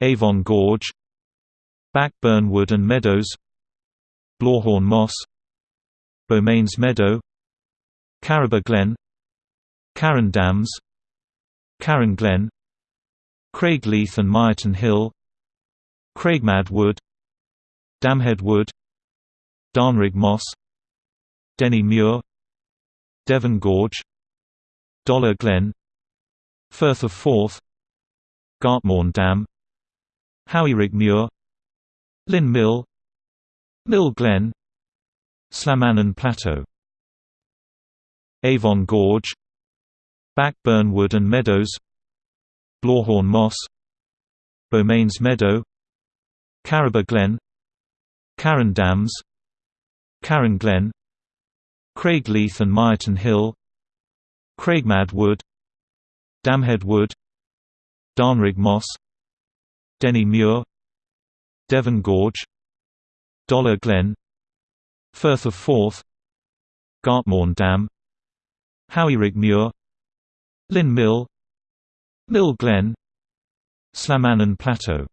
Avon Gorge Backburn Wood and Meadows Blawhorn Moss Bo'mains Meadow Carraba Glen Carron Dams Carron Glen Craigleith and Myreton Hill Craigmad Wood Damhead Wood Darnrig Moss Denny Muir Devon Gorge Dollar Glen Firth of Forth Gartmorn Dam Howyrigg Muir Linn Mill Mill Glen Slamannan Plateau Avon Gorge Backburn Wood and Meadows Blawhorn Moss Bo'mains Meadow Carraba Glen Carron Dams Carron Glen Craigleith and Myreton Hill Craigmad Wood Damhead Wood Darnrig Moss Denny Muir Devon Gorge Dollar Glen Firth of Forth Gartmorn Dam Howyrigg Muir Linn Mill Mill Glen Slamannan Plateau